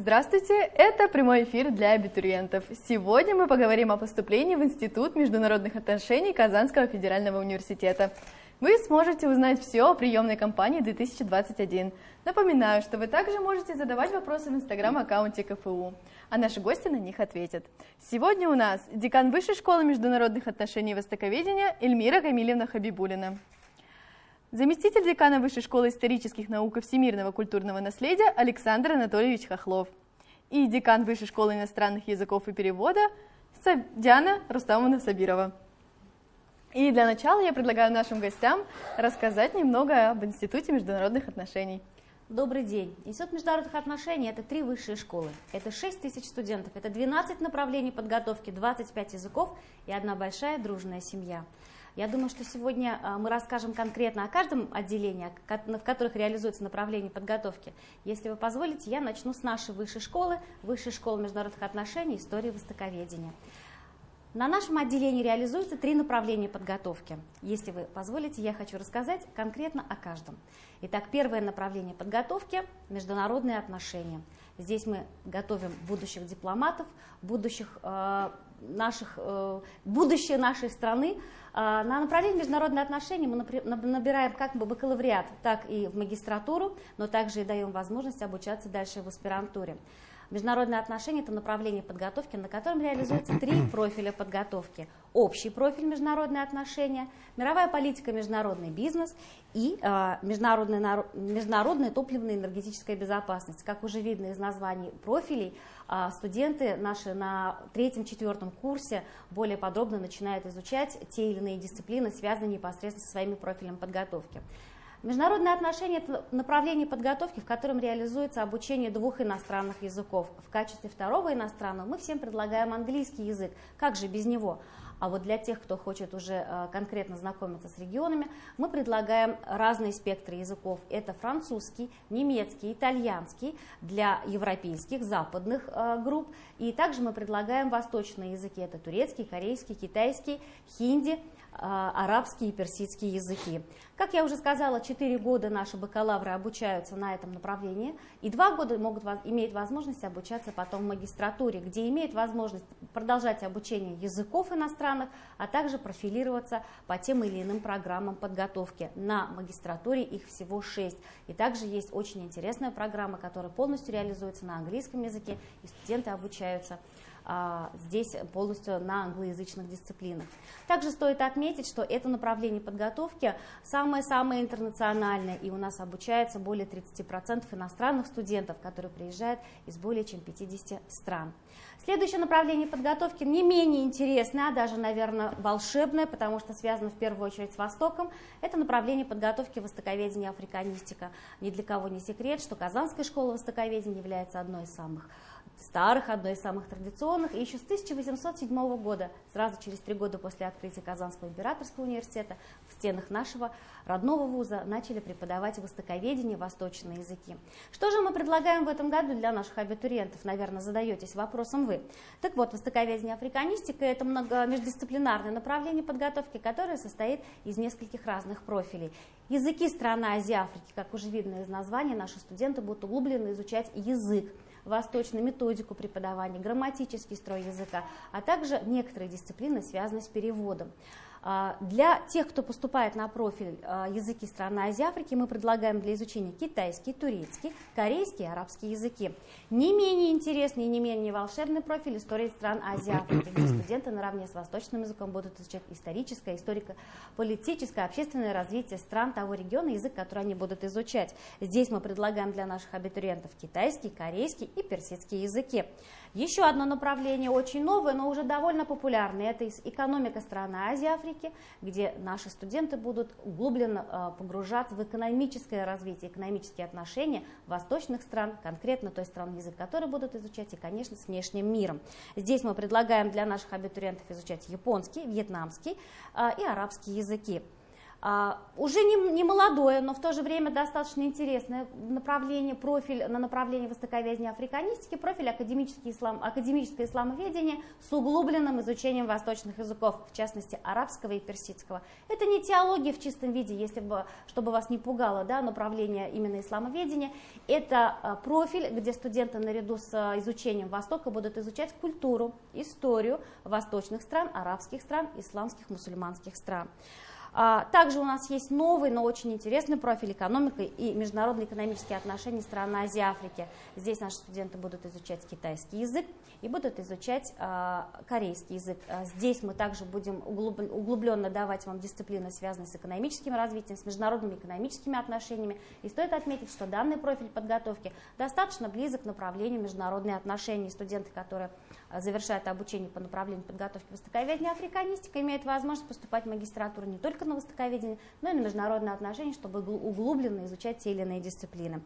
Здравствуйте, это прямой эфир для абитуриентов. Сегодня мы поговорим о поступлении в Институт международных отношений Казанского федерального университета. Вы сможете узнать все о приемной кампании 2021. Напоминаю, что вы также можете задавать вопросы в инстаграм-аккаунте КФУ, а наши гости на них ответят. Сегодня у нас декан Высшей школы международных отношений и востоковедения Эльмира Камилевна Хабибулина. Заместитель декана Высшей школы исторических наук и всемирного культурного наследия Александр Анатольевич Хохлов и декан Высшей школы иностранных языков и перевода Диана Рустамовна Сабирова. И для начала я предлагаю нашим гостям рассказать немного об Институте международных отношений. Добрый день. Институт международных отношений – это три высшие школы. Это 6 тысяч студентов, это 12 направлений подготовки, 25 языков и одна большая дружная семья. Я думаю, что сегодня а, мы расскажем конкретно о каждом отделении, в которых реализуется направление подготовки. Если вы позволите, я начну с нашей высшей школы, Высшей школы международных отношений, истории востоковедения. На нашем отделении реализуются три направления подготовки. Если вы позволите, я хочу рассказать конкретно о каждом. Итак, первое направление подготовки – международные отношения. Здесь мы готовим будущих дипломатов, будущих э, наших, э, будущее нашей страны. Э, на направлении международные отношения мы набираем как бы бакалавриат, так и в магистратуру, но также и даем возможность обучаться дальше в аспирантуре. Международные отношения – это направление подготовки, на котором реализуются три профиля подготовки. Общий профиль международные отношения, мировая политика, международный бизнес и э, международная, международная топливная энергетическая безопасность. Как уже видно из названий профилей, э, студенты наши на третьем-четвертом курсе более подробно начинают изучать те или иные дисциплины, связанные непосредственно со своими профилями подготовки. Международные отношения – это направление подготовки, в котором реализуется обучение двух иностранных языков. В качестве второго иностранного мы всем предлагаем английский язык. Как же без него? А вот для тех, кто хочет уже э, конкретно знакомиться с регионами, мы предлагаем разные спектры языков. Это французский, немецкий, итальянский для европейских, западных э, групп. И также мы предлагаем восточные языки. Это турецкий, корейский, китайский, хинди – арабский и персидский языки. Как я уже сказала, 4 года наши бакалавры обучаются на этом направлении, и 2 года могут иметь возможность обучаться потом в магистратуре, где имеют возможность продолжать обучение языков иностранных, а также профилироваться по тем или иным программам подготовки. На магистратуре их всего 6. И также есть очень интересная программа, которая полностью реализуется на английском языке, и студенты обучаются а, здесь полностью на англоязычных дисциплинах. Также стоит отметить, что это направление подготовки самое-самое интернациональное, и у нас обучается более 30% иностранных студентов, которые приезжают из более чем 50 стран. Следующее направление подготовки не менее интересное, а даже, наверное, волшебное, потому что связано в первую очередь с Востоком. Это направление подготовки востоковедения и африканистика. Ни для кого не секрет, что Казанская школа востоковедения является одной из самых старых, одной из самых традиционных. И еще с 1807 года, сразу через три года после открытия Казанского императорского университета, в стенах нашего родного вуза начали преподавать востоковедение, восточные языки. Что же мы предлагаем в этом году для наших абитуриентов? Наверное, задаетесь вопросом вы. Так вот, востоковедение африканистика – это много междисциплинарное направление подготовки, которое состоит из нескольких разных профилей. Языки страны Азии Африки, как уже видно из названия, наши студенты будут углубленно изучать язык восточную методику преподавания, грамматический строй языка, а также некоторые дисциплины, связанные с переводом. А, для тех, кто поступает на профиль а, языки страны Азии Африки, мы предлагаем для изучения китайский, турецкий, корейский и арабский языки. Не менее интересный и не менее волшебный профиль истории стран Азии Африки, где студенты наравне с восточным языком будут изучать историческое, историко-политическое, общественное развитие стран того региона, язык, который они будут изучать. Здесь мы предлагаем для наших абитуриентов китайский, корейский и персидский языки. Еще одно направление, очень новое, но уже довольно популярное, это экономика страны Азии Африки, где наши студенты будут углубленно э, погружаться в экономическое развитие, экономические отношения восточных стран, конкретно той страны, язык которой будут изучать, и, конечно, с внешним миром. Здесь мы предлагаем для наших абитуриентов изучать японский, вьетнамский э, и арабский языки. А, уже не, не молодое, но в то же время достаточно интересное направление, профиль на направление востоковедения африканистики, профиль академический ислам, академическое исламоведение с углубленным изучением восточных языков, в частности арабского и персидского. Это не теология в чистом виде, если бы, чтобы вас не пугало да, направление именно исламоведения. Это а, профиль, где студенты наряду с а, изучением Востока будут изучать культуру, историю восточных стран, арабских стран, исламских, мусульманских стран. А, также у нас есть новый, но очень интересный профиль экономика и международные экономические отношения стран Азии и Африки. Здесь наши студенты будут изучать китайский язык и будут изучать а, корейский язык. А, здесь мы также будем углубленно давать вам дисциплины, связанные с экономическим развитием, с международными экономическими отношениями. И стоит отметить, что данный профиль подготовки достаточно близок к направлению международные отношения. Студенты, которые завершают обучение по направлению подготовки востоковедения африканистика, имеют возможность поступать в магистратуру не только на востоковедение, но и на международные отношения, чтобы углубленно изучать те или иные дисциплины.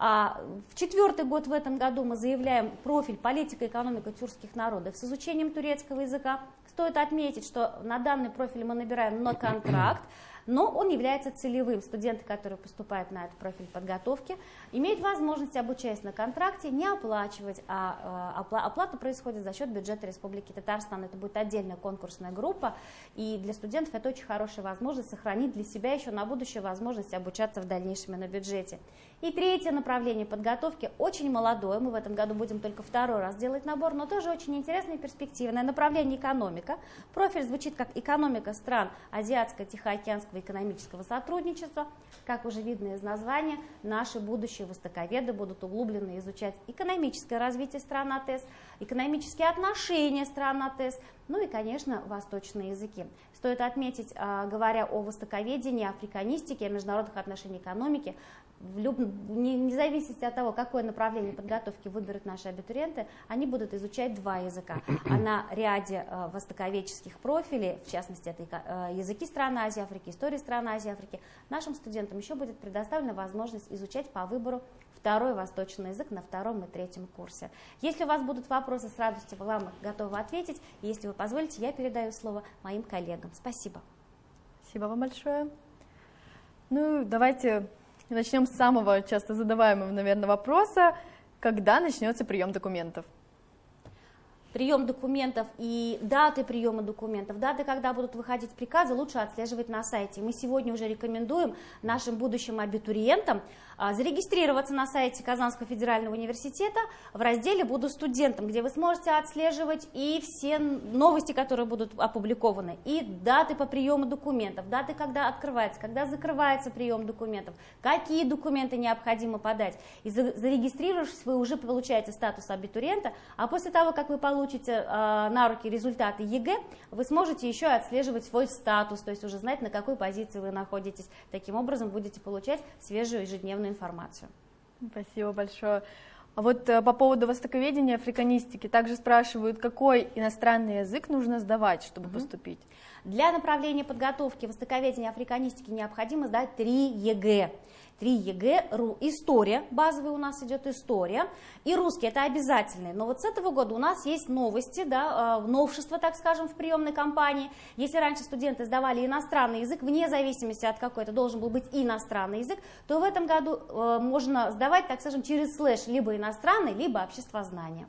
А в четвертый год в этом году мы заявляем профиль политика и экономика тюркских народов с изучением турецкого языка. Стоит отметить, что на данный профиль мы набираем на контракт, но он является целевым. Студенты, которые поступают на этот профиль подготовки, имеют возможность, обучаясь на контракте, не оплачивать, а, а оплата происходит за счет бюджета Республики Татарстан. Это будет отдельная конкурсная группа, и для студентов это очень хорошая возможность сохранить для себя еще на будущее возможность обучаться в дальнейшем на бюджете. И третье направление подготовки очень молодое, мы в этом году будем только второй раз делать набор, но тоже очень интересное и перспективное направление экономика. Профиль звучит как экономика стран Азиатско-Тихоокеанского экономического сотрудничества. Как уже видно из названия, наши будущие востоковеды будут углубленно изучать экономическое развитие стран АТЭС, экономические отношения стран АТЭС, ну и, конечно, восточные языки. Стоит отметить, а, говоря о востоковедении, африканистике, о международных отношениях экономики, в люб... не, зависит от того, какое направление подготовки выберут наши абитуриенты, они будут изучать два языка. А на ряде э, востоковедческих профилей, в частности, это э, языки стран Азии, Африки, истории стран Азии, Африки, нашим студентам еще будет предоставлена возможность изучать по выбору второй восточный язык на втором и третьем курсе. Если у вас будут вопросы, с радостью вам готовы ответить. Если вы позволите, я передаю слово моим коллегам. Спасибо. Спасибо вам большое. Ну, давайте начнем с самого часто задаваемого, наверное, вопроса. Когда начнется прием документов? Прием документов и даты приема документов, даты, когда будут выходить приказы, лучше отслеживать на сайте. Мы сегодня уже рекомендуем нашим будущим абитуриентам а, зарегистрироваться на сайте Казанского федерального университета в разделе «Буду студентом», где вы сможете отслеживать и все новости, которые будут опубликованы, и даты по приему документов, даты, когда открывается, когда закрывается прием документов, какие документы необходимо подать. И зарегистрировавшись, вы уже получаете статус абитуриента, а после того, как вы получите э, на руки результаты ЕГЭ, вы сможете еще отслеживать свой статус, то есть уже знать, на какой позиции вы находитесь. Таким образом, будете получать свежую ежедневную информацию. Спасибо большое. А вот э, по поводу востоковедения, африканистики, также спрашивают, какой иностранный язык нужно сдавать, чтобы угу. поступить? Для направления подготовки востоковедения африканистики необходимо сдать 3 ЕГЭ. 3 ЕГЭ, история, базовый у нас идет история, и русский, это обязательный. Но вот с этого года у нас есть новости, да, а, новшества, так скажем, в приемной кампании. Если раньше студенты сдавали иностранный язык, вне зависимости от какой это должен был быть иностранный язык, то в этом году э, можно сдавать, так скажем, через слэш либо иностранный, либо обществознание.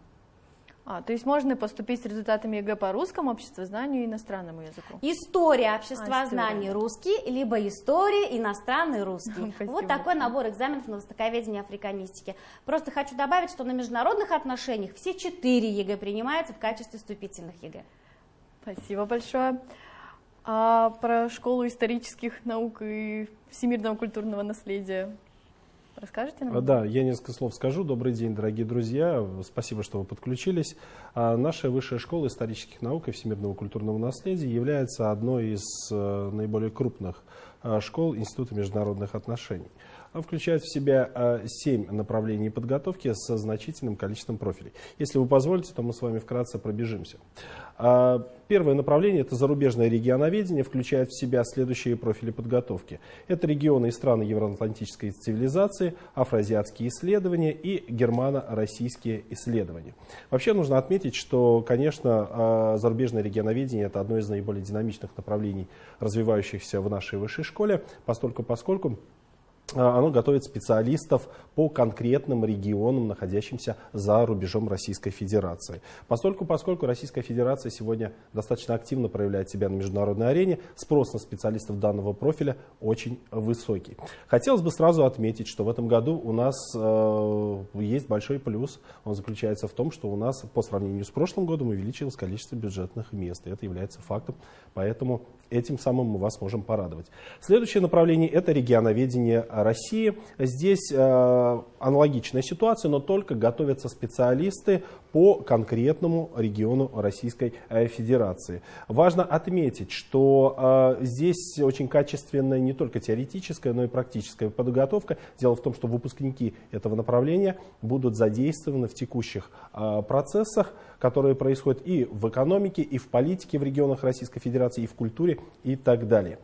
А, то есть можно поступить с результатами ЕГЭ по русскому, обществознанию и иностранному языку? История, обществознание, а, русский, либо история, иностранный, русский. Спасибо. Вот такой набор экзаменов на востоковедение и африканистику. Просто хочу добавить, что на международных отношениях все четыре ЕГЭ принимаются в качестве вступительных ЕГЭ. Спасибо большое. А про школу исторических наук и всемирного культурного наследия Расскажите нам? Да, я несколько слов скажу. Добрый день, дорогие друзья. Спасибо, что вы подключились. А, наша Высшая школа исторических наук и всемирного культурного наследия является одной из э, наиболее крупных э, школ Института международных отношений. Включает в себя 7 направлений подготовки со значительным количеством профилей. Если вы позволите, то мы с вами вкратце пробежимся. Первое направление – это зарубежное регионоведение, включает в себя следующие профили подготовки. Это регионы и страны евроатлантической цивилизации, афроазиатские исследования и германо-российские исследования. Вообще нужно отметить, что, конечно, зарубежное регионоведение – это одно из наиболее динамичных направлений, развивающихся в нашей высшей школе, поскольку а, оно готовит специалистов по конкретным регионам, находящимся за рубежом Российской Федерации. Поскольку, поскольку Российская Федерация сегодня достаточно активно проявляет себя на международной арене, спрос на специалистов данного профиля очень высокий. Хотелось бы сразу отметить, что в этом году у нас э, есть большой плюс. Он заключается в том, что у нас по сравнению с прошлым годом увеличилось количество бюджетных мест. И это является фактом, поэтому этим самым мы вас можем порадовать. Следующее направление – это регионоведение России. Здесь э, аналогичная ситуация, но только готовятся специалисты по конкретному региону Российской э, Федерации. Важно отметить, что э, здесь очень качественная не только теоретическая, но и практическая подготовка. Дело в том, что выпускники этого направления будут задействованы в текущих э, процессах, которые происходят и в экономике, и в политике в регионах Российской Федерации, и в культуре и так далее.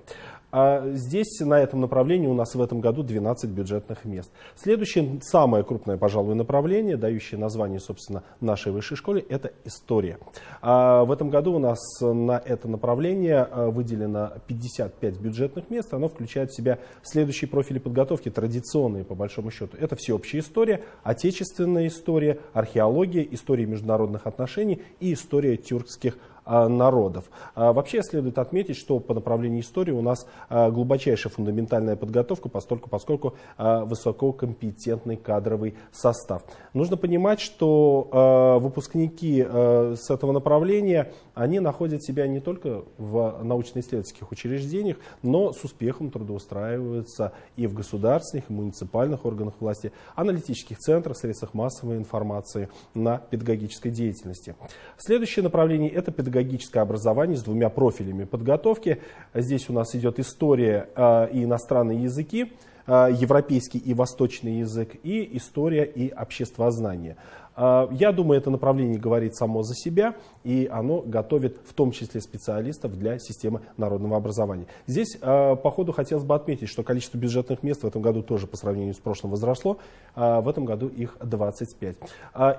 А здесь на этом направлении у нас в этом году 12 бюджетных мест. Следующее, самое крупное, пожалуй, направление, дающее название, собственно, нашей высшей школе, это история. А в этом году у нас на это направление а, выделено 55 бюджетных мест. Оно включает в себя следующие профили подготовки, традиционные по большому счету. Это всеобщая история, отечественная история, археология, история международных отношений и история тюркских народов. А, вообще следует отметить, что по направлению истории у нас а, глубочайшая фундаментальная подготовка, поскольку, поскольку высококомпетентный кадровый состав. Нужно понимать, что выпускники с этого направления, они находят себя не только в научно-исследовательских учреждениях, но с успехом трудоустраиваются и в государственных, и муниципальных органах власти, аналитических центрах, средствах массовой информации на педагогической деятельности. Следующее направление – это педагогическая педагогическое образование с двумя профилями подготовки. Здесь у нас идет история э, и иностранные языки, э, европейский и восточный язык, и история и обществознание. А, я думаю, это направление говорит само за себя, и оно готовит в том числе специалистов для системы народного образования. Здесь, а, по ходу, хотелось бы отметить, что количество бюджетных мест в этом году тоже по сравнению с прошлым возросло. А, в этом году их 25.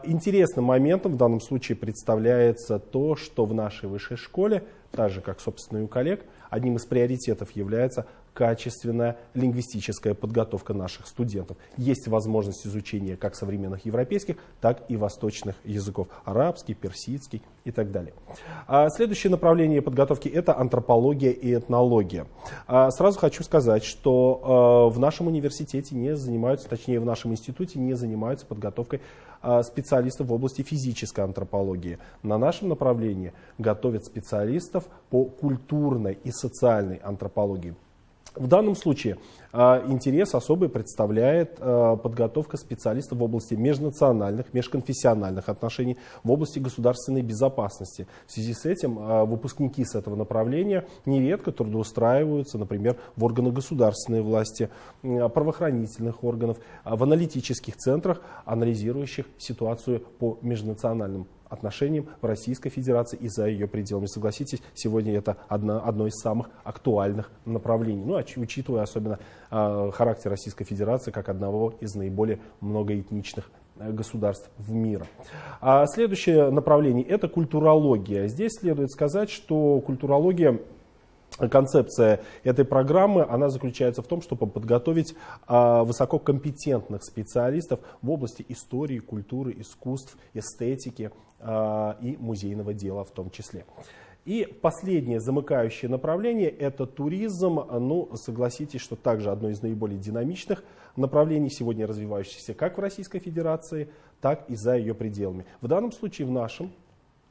Интересным моментом в данном случае представляется то, что в нашей высшей школе, так же как, собственно, и у коллег, одним из приоритетов является качественная лингвистическая подготовка наших студентов. Есть возможность изучения как современных европейских, так и восточных языков. Арабский, персидский и так далее. А следующее направление подготовки – это антропология и этнология. А сразу хочу сказать, что а, в нашем университете не занимаются, точнее в нашем институте не занимаются подготовкой специалистов в области физической антропологии. На нашем направлении готовят специалистов по культурной и социальной антропологии. В данном случае э, интерес особый представляет э, подготовка специалистов в области межнациональных, межконфессиональных отношений, в области государственной безопасности. В связи с этим э, выпускники с этого направления нередко трудоустраиваются, например, в органах государственной власти, правоохранительных органов, в аналитических центрах, анализирующих ситуацию по межнациональным отношениям в Российской Федерации и за ее пределами. Согласитесь, сегодня это одно, одно из самых актуальных направлений. Ну, учитывая особенно э, характер Российской Федерации как одного из наиболее многоэтничных э, государств в мире. А следующее направление – это культурология. Здесь следует сказать, что культурология концепция этой программы, она заключается в том, чтобы подготовить а, высококомпетентных специалистов в области истории, культуры, искусств, эстетики а, и музейного дела в том числе. И последнее замыкающее направление – это туризм. Ну, согласитесь, что также одно из наиболее динамичных направлений, сегодня развивающихся как в Российской Федерации, так и за ее пределами. В данном случае в нашем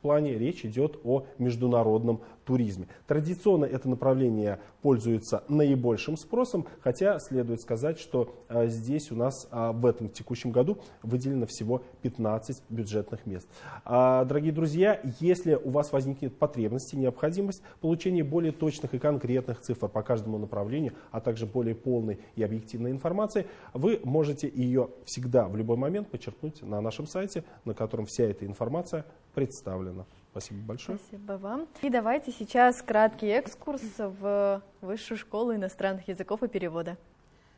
плане речь идет о международном туризме. Традиционно это направление пользуется наибольшим спросом, хотя следует сказать, что а, здесь у нас а, в этом текущем году выделено всего 15 бюджетных мест. А, дорогие друзья, если у вас возникнет потребность и необходимость получения более точных и конкретных цифр по каждому направлению, а также более полной и объективной информации, вы можете ее всегда в любой момент почерпнуть на нашем сайте, на котором вся эта информация представлена. Спасибо большое. Спасибо вам. И давайте сейчас краткий экскурс в Высшую школу иностранных языков и перевода.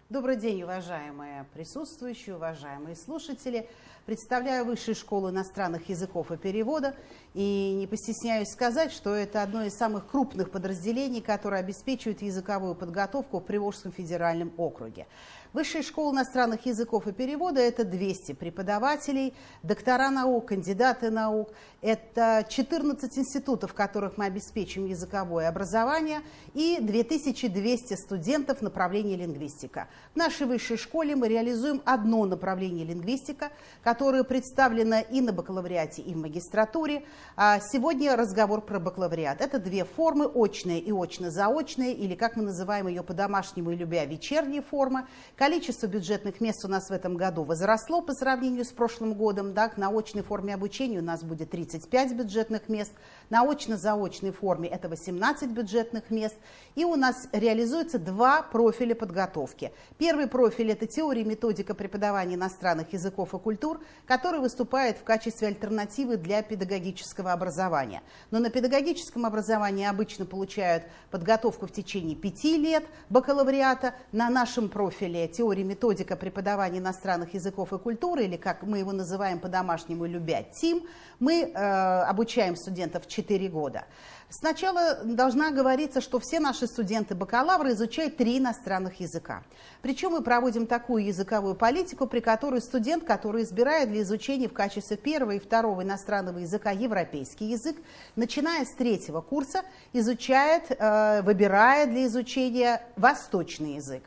Добрый день, уважаемые присутствующие, уважаемые слушатели. Представляю Высшую школу иностранных языков и перевода. И не постесняюсь сказать, что это одно из самых крупных подразделений, которое обеспечивает языковую подготовку в Приволжском федеральном округе. Высшая школа иностранных языков и перевода – это 200 преподавателей, доктора наук, кандидаты наук. Это 14 институтов, в которых мы обеспечим языковое образование, и 2200 студентов направления лингвистика. В нашей высшей школе мы реализуем одно направление лингвистика, которое представлено и на бакалавриате, и в магистратуре. А сегодня разговор про бакалавриат. Это две формы, очная и очно-заочная, или, как мы называем ее по-домашнему и любя, вечерняя форма. Количество бюджетных мест у нас в этом году возросло по сравнению с прошлым годом. Так, на очной форме обучения у нас будет 35 бюджетных мест, на очно-заочной форме это 18 бюджетных мест. И у нас реализуется два профиля подготовки. Первый профиль – это теория и методика преподавания иностранных языков и культур, который выступает в качестве альтернативы для педагогического образования. Но на педагогическом образовании обычно получают подготовку в течение пяти лет бакалавриата. На нашем профиле теория методика преподавания иностранных языков и культуры, или как мы его называем по-домашнему любя, ТИМ, мы э, обучаем студентов 4 года. Сначала должна говориться, что все наши студенты-бакалавры изучают три иностранных языка. Причем мы проводим такую языковую политику, при которой студент, который избирает для изучения в качестве первого и второго иностранного языка европейский язык, начиная с третьего курса, изучает, э, выбирает для изучения восточный язык.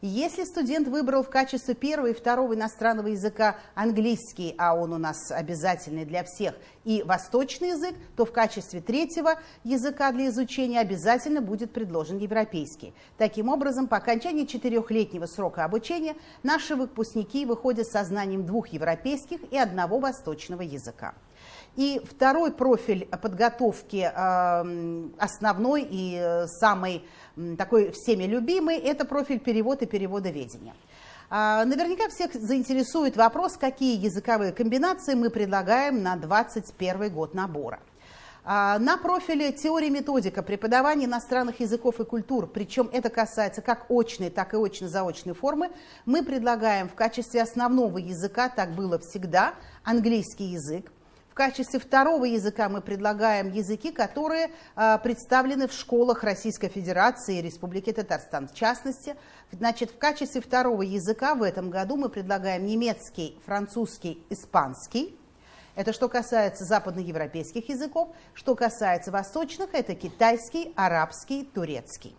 Если студент выбрал в качестве первого и второго иностранного языка английский, а он у нас обязательный для всех, и восточный язык, то в качестве третьего языка для изучения обязательно будет предложен европейский. Таким образом, по окончании четырехлетнего срока обучения наши выпускники выходят со знанием двух европейских и одного восточного языка. И второй профиль подготовки, эм, основной и э, самый такой всеми любимый, это профиль перевод и переводоведения. А, наверняка всех заинтересует вопрос, какие языковые комбинации мы предлагаем на 2021 год набора. А, на профиле теория методика преподавания иностранных языков и культур, причем это касается как очной, так и очно-заочной формы, мы предлагаем в качестве основного языка, так было всегда, английский язык, качестве второго языка мы предлагаем языки, которые а, представлены в школах Российской Федерации и Республики Татарстан. В частности, значит, в качестве второго языка в этом году мы предлагаем немецкий, французский, испанский. Это что касается западноевропейских языков. Что касается восточных, это китайский, арабский, турецкий.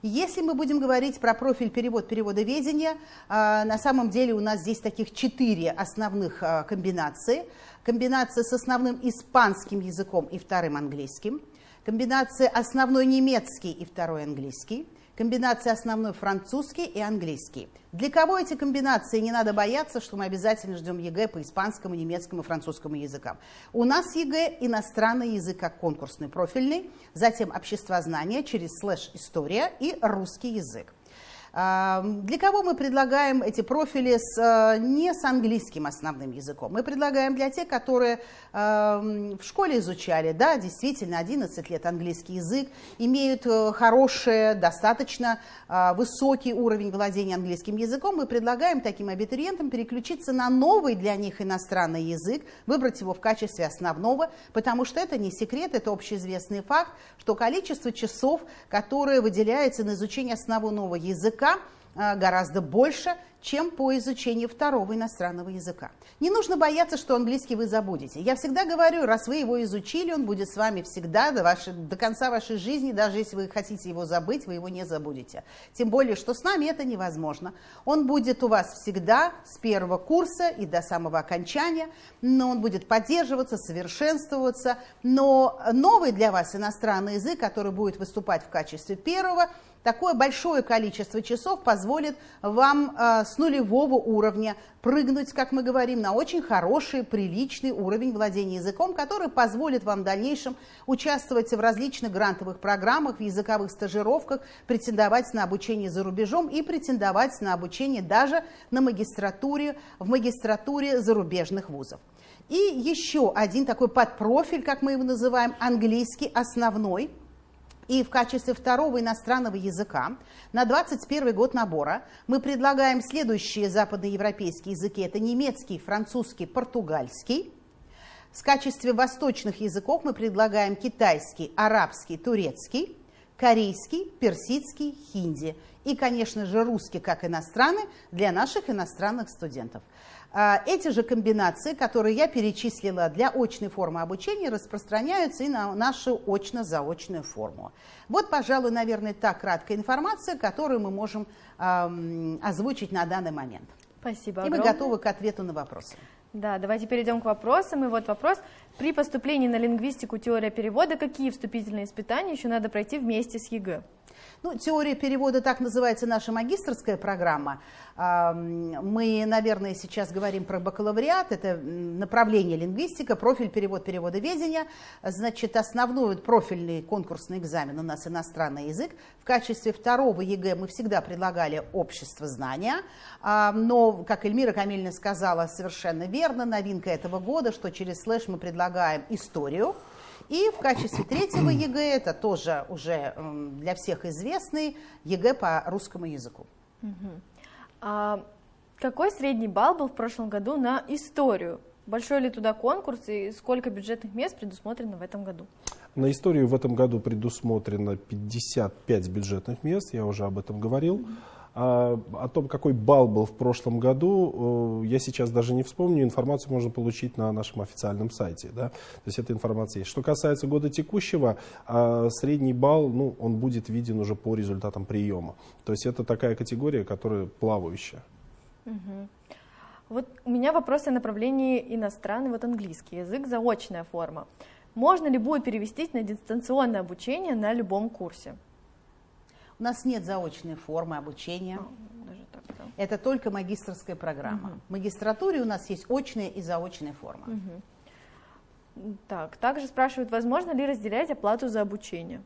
Если мы будем говорить про профиль перевод переводоведения, а, на самом деле у нас здесь таких четыре основных а, комбинации. Комбинация с основным испанским языком и вторым английским, комбинация основной немецкий и второй английский, комбинация основной французский и английский. Для кого эти комбинации? Не надо бояться, что мы обязательно ждем ЕГЭ по испанскому, немецкому французскому языкам. У нас ЕГЭ иностранный язык как конкурсный, профильный, затем обществознание через слэш история и русский язык. Для кого мы предлагаем эти профили с, э, не с английским основным языком? Мы предлагаем для тех, которые в школе изучали, да, действительно, 11 лет английский язык, имеют э, хороший, достаточно э, высокий уровень владения английским языком. Мы предлагаем таким абитуриентам переключиться на новый для них иностранный язык, выбрать его в качестве основного, потому что это не секрет, это общеизвестный факт, что количество часов, которые выделяется на изучение основного языка, языка гораздо больше, чем по изучению второго иностранного языка. Не нужно бояться, что английский вы забудете. Я всегда говорю, раз вы его изучили, он будет с вами всегда до, вашей, до конца вашей жизни, даже если вы хотите его забыть, вы его не забудете. Тем более, что с нами это невозможно. Он будет у вас всегда с первого курса и до самого окончания, но он будет поддерживаться, совершенствоваться, но новый для вас иностранный язык, который будет выступать в качестве первого, Такое большое количество часов позволит вам э, с нулевого уровня прыгнуть, как мы говорим, на очень хороший, приличный уровень владения языком, который позволит вам в дальнейшем участвовать в различных грантовых программах, в языковых стажировках, претендовать на обучение за рубежом и претендовать на обучение даже на магистратуре, в магистратуре зарубежных вузов. И еще один такой подпрофиль, как мы его называем, английский основной – и в качестве второго иностранного языка на 21 год набора мы предлагаем следующие западноевропейские языки. Это немецкий, французский, португальский. В качестве восточных языков мы предлагаем китайский, арабский, турецкий, корейский, персидский, хинди. И, конечно же, русский как иностранный для наших иностранных студентов. А, эти же комбинации, которые я перечислила для очной формы обучения, распространяются и на нашу очно-заочную форму. Вот, пожалуй, наверное, та краткая информация, которую мы можем эм, озвучить на данный момент. Спасибо. И мы готовы к ответу на вопросы. Да, давайте перейдем к вопросам. И вот вопрос. При поступлении на лингвистику теория перевода какие вступительные испытания еще надо пройти вместе с ЕГЭ? Ну, теория перевода, так называется наша магистрская программа. Мы, наверное, сейчас говорим про бакалавриат, это направление лингвистика, профиль перевод и переводоведение. Значит, основной профильный конкурсный экзамен у нас иностранный язык. В качестве второго ЕГЭ мы всегда предлагали обществознание, но, как Эльмира Камильна сказала совершенно верно, новинка этого года, что через слэш мы предлагаем историю. И в качестве третьего ЕГЭ, это тоже уже для всех известный, ЕГЭ по русскому языку. А какой средний балл был в прошлом году на историю? Большой ли туда конкурс и сколько бюджетных мест предусмотрено в этом году? На историю в этом году предусмотрено 55 бюджетных мест, я уже об этом говорил. Mm-hmm. А, о том, какой балл был в прошлом году, э, я сейчас даже не вспомню. Информацию можно получить на нашем официальном сайте. Да? То есть эта информация есть. Что касается года текущего, а, средний балл, ну, он будет виден уже по результатам приема. То есть это такая категория, которая плавающая. Угу. Вот у меня вопрос о направлении иностранный, вот английский язык, заочная форма. Можно ли будет перевестись на дистанционное обучение на любом курсе? У нас нет заочной формы обучения. так, да. Это только магистрская программа. Угу. В магистратуре у нас есть очная и заочная форма. Угу. Так, также спрашивают, возможно ли разделять оплату за обучение?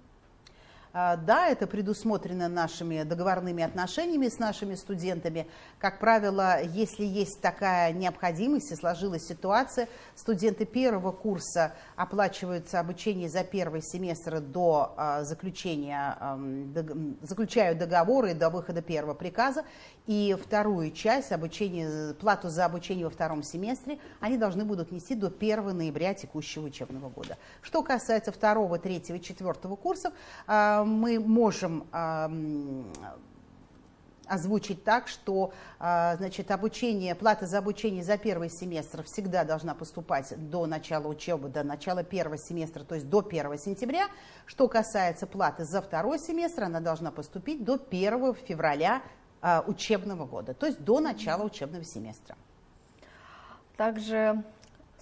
А, да, это предусмотрено нашими договорными отношениями с нашими студентами. Как правило, если есть такая необходимость и сложилась ситуация, студенты первого курса оплачиваются обучение за первый семестр до а, заключения, заключают договоры до выхода первого приказа, и вторую часть обучения, плату за обучение во втором семестре они должны будут нести до 1 ноября текущего учебного года. Что касается второго, третьего четвертого курсов, а, мы можем озвучить так, что а, значит, обучение, плата за обучение за первый семестр всегда должна поступать до начала учебы, до начала первого семестра, то есть до 1 сентября. Что касается платы за второй семестр, она должна поступить до 1 февраля а, учебного года, то есть до начала учебного семестра. Также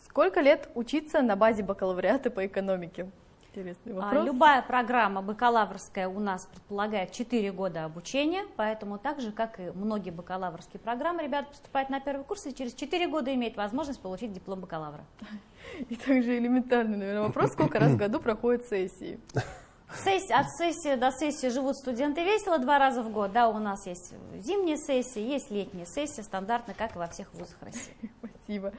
сколько лет учиться на базе бакалавриата по экономике? Интересный а, вопрос. Любая программа бакалаврская у нас предполагает 4 года обучения, поэтому так же, как и многие бакалаврские программы, ребята поступают на первый курс и через 4 года имеют возможность получить диплом бакалавра. И также элементарный, наверное, вопрос, сколько раз в году проходят сессии? Сессии, от сессии до сессии живут студенты весело два раза в год. Да, у нас есть зимние сессии, есть летние сессии, стандартно, как и во всех вузах России. Спасибо.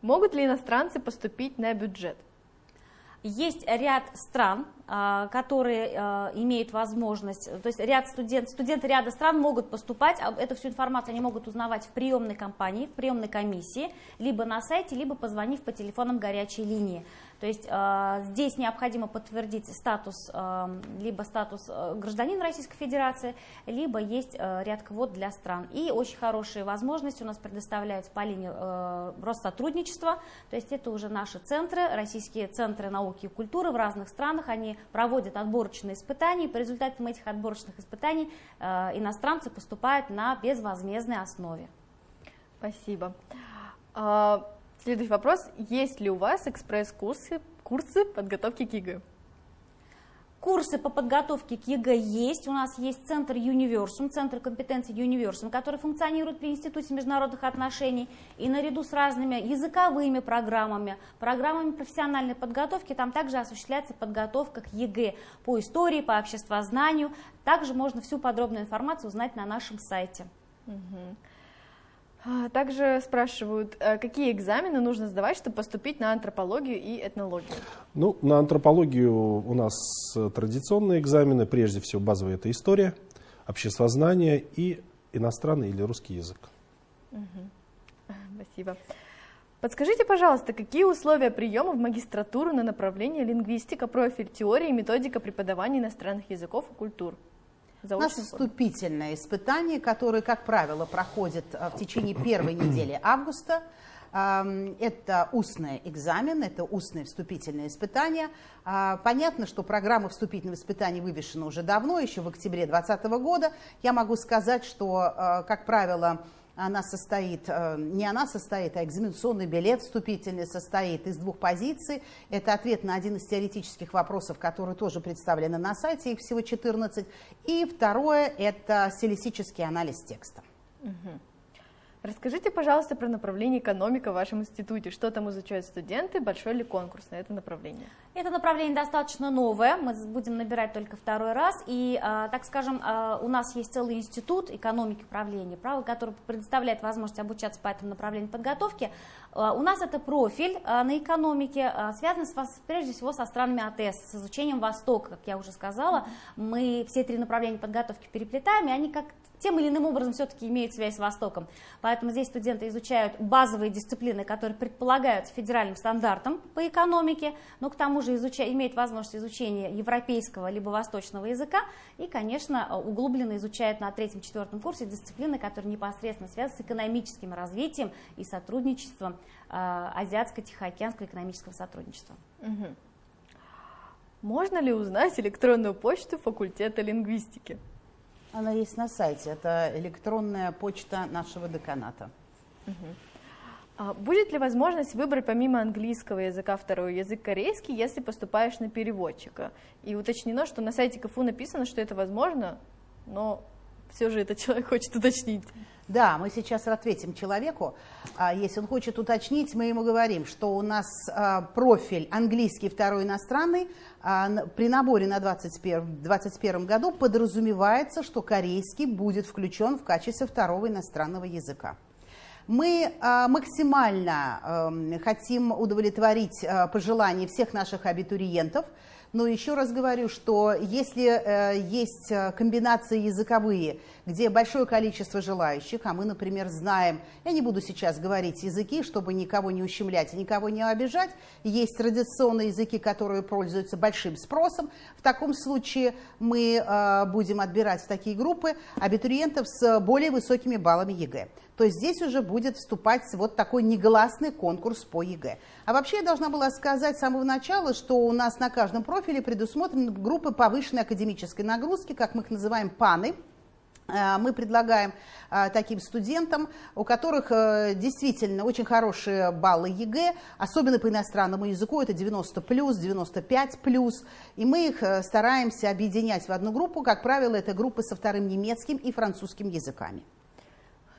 Могут ли иностранцы поступить на бюджет? Есть ряд стран, которые а, имеют возможность, то есть ряд студент, студенты ряда стран могут поступать, эту всю информацию они могут узнавать в приемной компании, в приемной комиссии, либо на сайте, либо позвонив по телефонам горячей линии. То есть здесь необходимо подтвердить статус, либо статус гражданина Российской Федерации, либо есть ряд квот для стран. И очень хорошие возможности у нас предоставляются по линии Россотрудничества, то есть это уже наши центры, российские центры науки и культуры в разных странах, они проводят отборочные испытания, и по результатам этих отборочных испытаний э, иностранцы поступают на безвозмездной основе. Спасибо. А, Следующий вопрос. Есть ли у вас экспресс-курсы курсы подготовки к ЕГЭ? Курсы по подготовке к ЕГЭ есть. У нас есть центр Universum, центр компетенции Universum, который функционирует при Институте международных отношений. И наряду с разными языковыми программами, программами профессиональной подготовки, там также осуществляется подготовка к ЕГЭ по истории, по обществознанию. Также можно всю подробную информацию узнать на нашем сайте. Угу. А, также спрашивают, э, какие экзамены нужно сдавать, чтобы поступить на антропологию и этнологию? Ну, на антропологию у нас традиционные экзамены, прежде всего базовая это история, обществознание и иностранный или русский язык. Угу. Спасибо. Подскажите, пожалуйста, какие условия приема в магистратуру на направление лингвистика, профиль теории и методика преподавания иностранных языков и культур? У нас вступительное испытание, которое, как правило, проходит э, в течение первой недели августа. Это устный экзамен, это устное вступительное испытание. А, понятно, что программа вступительного испытания вывешена уже давно, еще в октябре 2020 года. Я могу сказать, что, э, как правило, она состоит, э, не она состоит, а экзаменационный билет вступительный состоит из двух позиций. Это ответ на один из теоретических вопросов, которые тоже представлены на сайте, их всего 14. И второе – это стилистический анализ текста. Угу. Расскажите, пожалуйста, про направление экономика в вашем институте. Что там изучают студенты? Большой ли конкурс на это направление? Это направление достаточно новое, мы будем набирать только второй раз. И, а, так скажем, а, у нас есть целый институт экономики управления, право, который предоставляет возможность обучаться по этому направлению подготовки. А, у нас это профиль на экономике, связанный с, прежде всего со странами АТС, с изучением Востока, как я уже сказала. Мы все три направления подготовки переплетаем, и они как тем или иным образом все-таки имеют связь с Востоком. Поэтому здесь студенты изучают базовые дисциплины, которые предполагаются федеральным стандартом по экономике, но к тому же изуча, имеют возможность изучения европейского либо восточного языка и, конечно, углубленно изучают на третьем-четвертом курсе дисциплины, которые непосредственно связаны с экономическим развитием и сотрудничеством э, Азиатско-Тихоокеанского экономического сотрудничества. Угу. Можно ли узнать электронную почту факультета лингвистики? Она есть на сайте. Это электронная почта нашего деканата. Угу. будет ли возможность выбрать помимо английского языка второй язык корейский, если поступаешь на переводчика? И уточнено, что на сайте КФУ написано, что это возможно, но все же этот человек хочет уточнить. Да, мы сейчас ответим человеку. А, если он хочет уточнить, мы ему говорим, что у нас а, профиль английский второй иностранный а, при наборе на 2021 году подразумевается, что корейский будет включен в качестве второго иностранного языка. Мы максимально хотим удовлетворить пожелания всех наших абитуриентов – но еще раз говорю, что если э, есть э, комбинации языковые, где большое количество желающих, а мы, например, знаем, я не буду сейчас говорить языки, чтобы никого не ущемлять и никого не обижать, есть традиционные языки, которые пользуются большим спросом, в таком случае мы э, будем отбирать в такие группы абитуриентов с более высокими баллами ЕГЭ. То здесь уже будет вступать вот такой негласный конкурс по ЕГЭ. А вообще я должна была сказать с самого начала, что у нас на каждом профиле предусмотрены группы повышенной академической нагрузки, как мы их называем ПАНы, мы предлагаем э, таким студентам, у которых э, действительно очень хорошие баллы ЕГЭ, особенно по иностранному языку, это 90 плюс, 95 плюс, и мы их стараемся объединять в одну группу, как правило, это группы со вторым немецким и французским языками.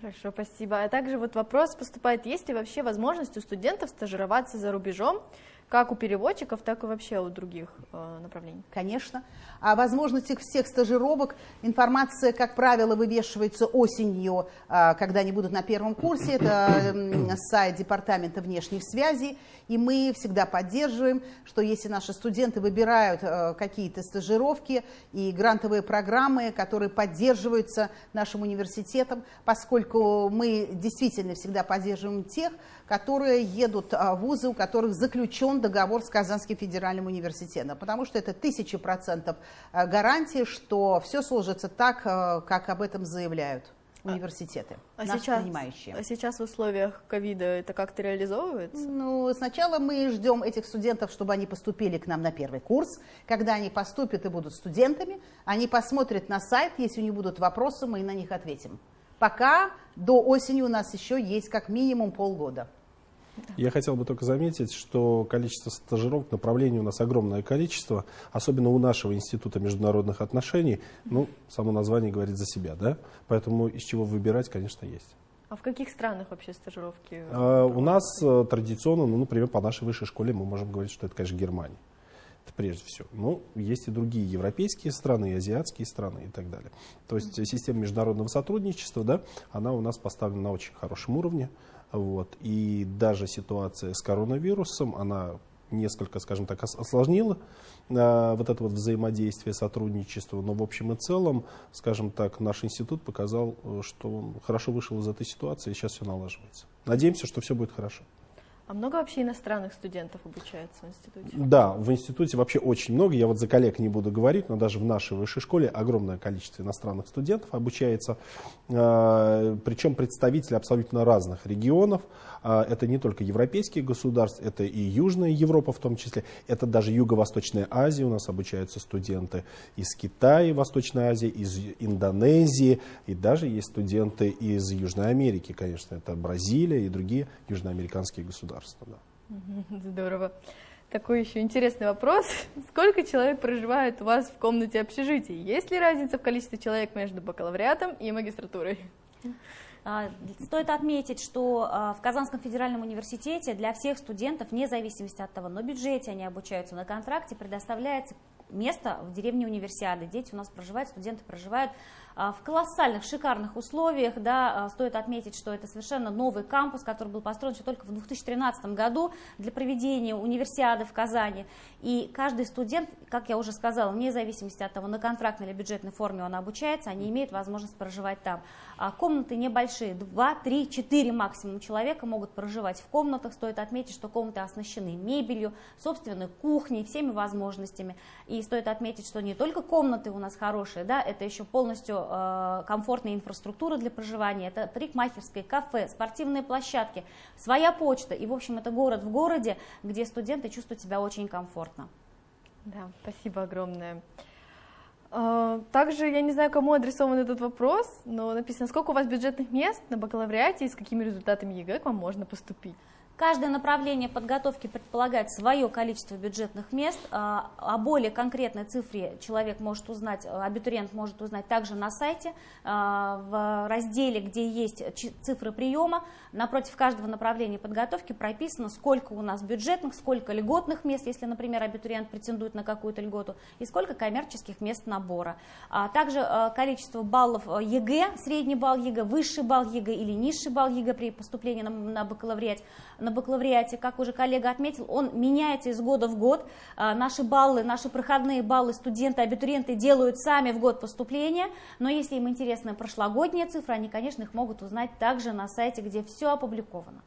Хорошо, спасибо. А также вот вопрос поступает, есть ли вообще возможность у студентов стажироваться за рубежом, как у переводчиков, так и вообще у других э, направлений? Конечно. О возможностях всех стажировок информация, как правило, вывешивается осенью, э, когда они будут на первом курсе. Это э, сайт Департамента внешних связей. И мы всегда поддерживаем, что если наши студенты выбирают э, какие-то стажировки и грантовые программы, которые поддерживаются нашим университетом, поскольку мы действительно всегда поддерживаем тех, которые едут а, в вузы, у которых заключен договор с Казанским федеральным университетом, потому что это тысячи процентов а, гарантии, что все сложится так, а, как об этом заявляют университеты, а наши сейчас, принимающие. А сейчас в условиях ковида это как-то реализовывается? Ну, сначала мы ждем этих студентов, чтобы они поступили к нам на первый курс. Когда они поступят и будут студентами, они посмотрят на сайт, если у них будут вопросы, мы на них ответим. Пока до осени у нас еще есть как минимум полгода. Я хотел бы только заметить, что количество стажировок, направлений у нас огромное количество, особенно у нашего Института международных отношений. Ну, само название говорит за себя, да? Поэтому из чего выбирать, конечно, есть. А в каких странах вообще стажировки? А, у нас э, традиционно, ну, например, по нашей высшей школе мы можем говорить, что это, конечно, Германия. Это прежде всего. Но есть и другие европейские страны, и азиатские страны и так далее. То есть система международного сотрудничества, да, она у нас поставлена на очень хорошем уровне. Вот. И даже ситуация с коронавирусом, она несколько, скажем так, осложнила э, вот это вот взаимодействие, сотрудничество. Но в общем и целом, скажем так, наш институт показал, э, что он хорошо вышел из этой ситуации, и сейчас все налаживается. Надеемся, что все будет хорошо. А много вообще иностранных студентов обучается в институте? Да, в институте вообще очень много. Я вот за коллег не буду говорить, но даже в нашей высшей школе огромное количество иностранных студентов обучается. А, Причем представители абсолютно разных регионов. А, это не только европейские государства, это и Южная Европа в том числе. Это даже Юго-Восточная Азия. У нас обучаются студенты из Китая, Восточной Азии, из Индонезии. И даже есть студенты из Южной Америки, конечно. Это Бразилия и другие южноамериканские государства государства. Да. Здорово. Такой еще интересный вопрос. Сколько человек проживает у вас в комнате общежития? Есть ли разница в количестве человек между бакалавриатом и магистратурой? А, стоит отметить, что а, в Казанском федеральном университете для всех студентов, вне зависимости от того, на бюджете они обучаются, на контракте, предоставляется место в деревне универсиады. Дети у нас проживают, студенты проживают в колоссальных, шикарных условиях. Да, а, стоит отметить, что это совершенно новый кампус, который был построен еще только в 2013 году для проведения универсиады в Казани. И каждый студент, как я уже сказала, вне зависимости от того, на контрактной или бюджетной форме он обучается, они имеют возможность проживать там. А комнаты небольшие, 2, 3, 4 максимум человека могут проживать в комнатах. Стоит отметить, что комнаты оснащены мебелью, собственной кухней, всеми возможностями. И стоит отметить, что не только комнаты у нас хорошие, да, это еще полностью Э, комфортная инфраструктура для проживания, это парикмахерские, кафе, спортивные площадки, своя почта. И, в общем, это город в городе, где студенты чувствуют себя очень комфортно. Да, спасибо огромное. Э, также я не знаю, кому адресован этот вопрос, но написано, сколько у вас бюджетных мест на бакалавриате и с какими результатами ЕГЭ к вам можно поступить? Каждое направление подготовки предполагает свое количество бюджетных мест. А, о более конкретной цифре человек может узнать, абитуриент может узнать также на сайте, а, в разделе, где есть цифры приема. Напротив каждого направления подготовки прописано, сколько у нас бюджетных, сколько льготных мест, если, например, абитуриент претендует на какую-то льготу, и сколько коммерческих мест набора. А также количество баллов ЕГЭ, средний балл ЕГЭ, высший балл ЕГЭ или низший балл ЕГЭ при поступлении на бакалавриат на бакалавриате, как уже коллега отметил, он меняется из года в год. А, наши баллы, наши проходные баллы студенты, абитуриенты делают сами в год поступления, но если им интересны прошлогодние цифры, они, конечно, их могут узнать также на сайте, где все опубликовано.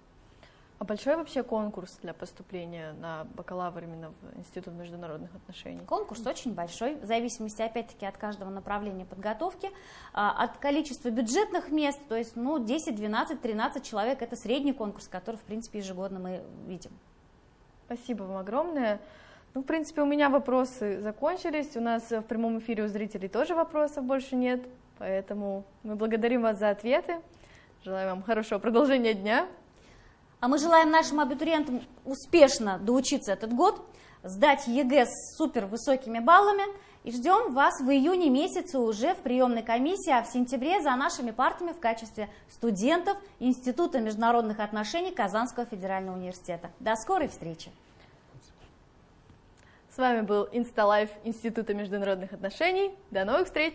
А большой вообще конкурс для поступления на бакалавр именно в Институт международных отношений? Конкурс очень большой, в зависимости опять-таки от каждого направления подготовки, а, от количества бюджетных мест, то есть ну, 10, 12, 13 человек, это средний конкурс, который в принципе ежегодно мы видим. Спасибо вам огромное. Ну, в принципе, у меня вопросы закончились. У нас в прямом эфире у зрителей тоже вопросов больше нет. Поэтому мы благодарим вас за ответы. Желаю вам хорошего продолжения дня. А мы желаем нашим абитуриентам успешно доучиться этот год, сдать ЕГЭ с супер высокими баллами и ждем вас в июне месяце уже в приемной комиссии, а в сентябре за нашими партами в качестве студентов Института международных отношений Казанского федерального университета. До скорой встречи! С вами был Insta Live Института международных отношений. До новых встреч!